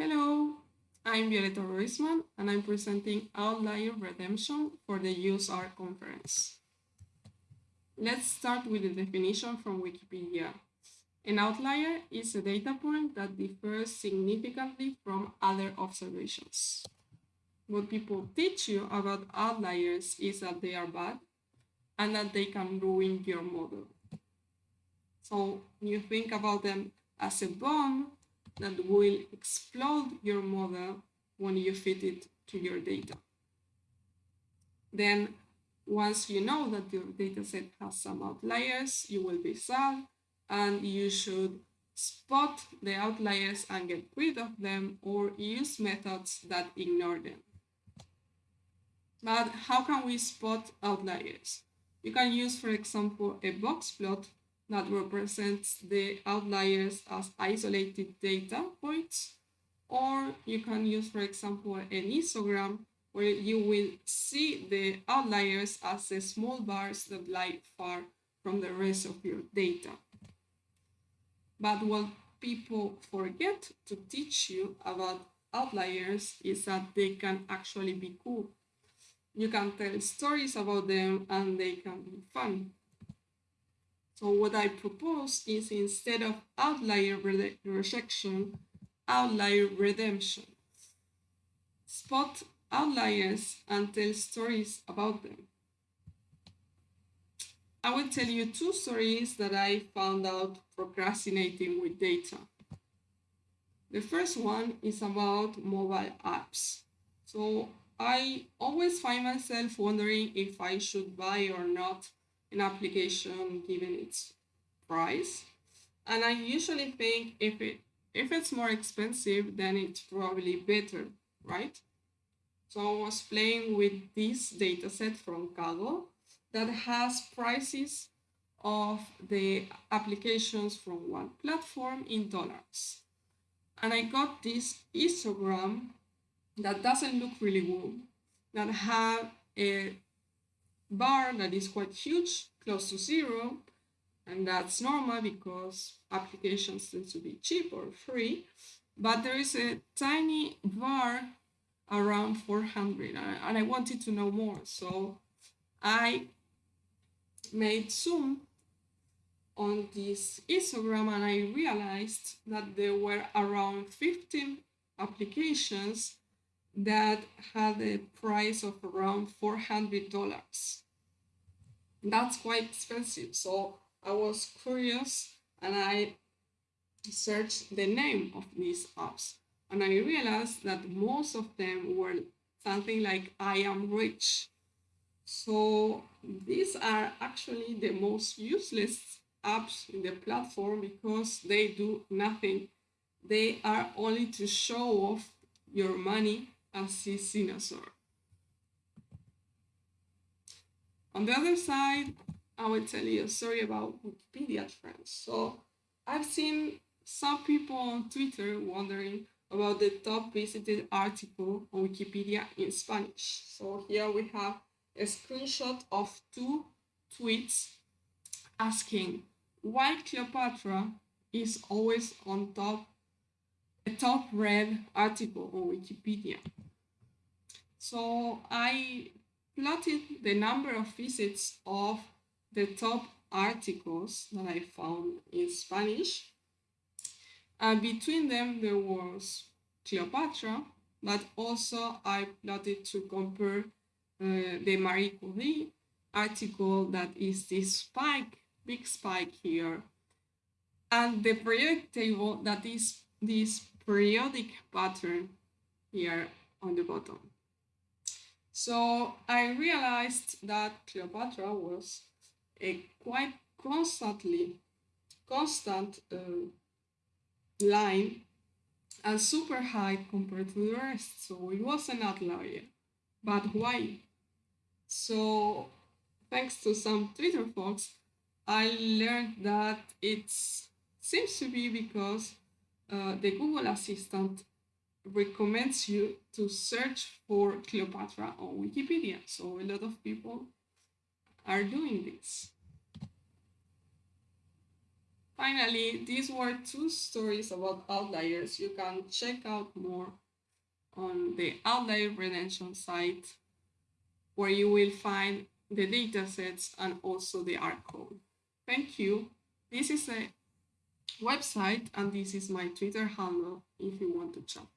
Hello, I'm Violeta Roizman and I'm presenting Outlier Redemption for the UseR conference. Let's start with the definition from Wikipedia. An outlier is a data point that differs significantly from other observations. What people teach you about outliers is that they are bad and that they can ruin your model. So you think about them as a bomb that will explode your model when you fit it to your data. Then once you know that your dataset has some outliers, you will be sad and you should spot the outliers and get rid of them or use methods that ignore them. But how can we spot outliers? You can use, for example, a box plot that represents the outliers as isolated data points. Or you can use, for example, an histogram where you will see the outliers as the small bars that lie far from the rest of your data. But what people forget to teach you about outliers is that they can actually be cool. You can tell stories about them and they can be fun. So what I propose is instead of outlier re rejection, outlier redemption. Spot outliers and tell stories about them. I will tell you two stories that I found out procrastinating with data. The first one is about mobile apps. So I always find myself wondering if I should buy or not an application given its price. And I usually think if it if it's more expensive, then it's probably better, right? So I was playing with this dataset from Kaggle that has prices of the applications from one platform in dollars. And I got this histogram that doesn't look really good, that have a bar that is quite huge, close to zero, and that's normal because applications tend to be cheap or free, but there is a tiny bar around 400 and I wanted to know more. So I made zoom on this histogram and I realized that there were around 15 applications that had a price of around $400. That's quite expensive. So I was curious and I searched the name of these apps and I realized that most of them were something like I am rich. So these are actually the most useless apps in the platform because they do nothing. They are only to show off your money as a dinosaur. On the other side, I will tell you a story about Wikipedia trends. So I've seen some people on Twitter wondering about the top visited article on Wikipedia in Spanish. So here we have a screenshot of two tweets asking why Cleopatra is always on top, a top read article on Wikipedia. So I plotted the number of visits of the top articles that I found in Spanish. And between them, there was Cleopatra, but also I plotted to compare uh, the Marie Curie article that is this spike, big spike here, and the periodic table that is this periodic pattern here on the bottom. So I realized that Cleopatra was a quite constantly constant uh, line and super high compared to the rest. So it was an outlier. But why? So thanks to some Twitter folks, I learned that it seems to be because uh, the Google Assistant recommends you to search for Cleopatra on Wikipedia. So a lot of people are doing this. finally, these were two stories about outliers. You can check out more on the Outlier Redemption site where you will find the datasets and also the R code. Thank you. This is a website and this is my Twitter handle if you want to chat.